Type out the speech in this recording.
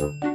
Música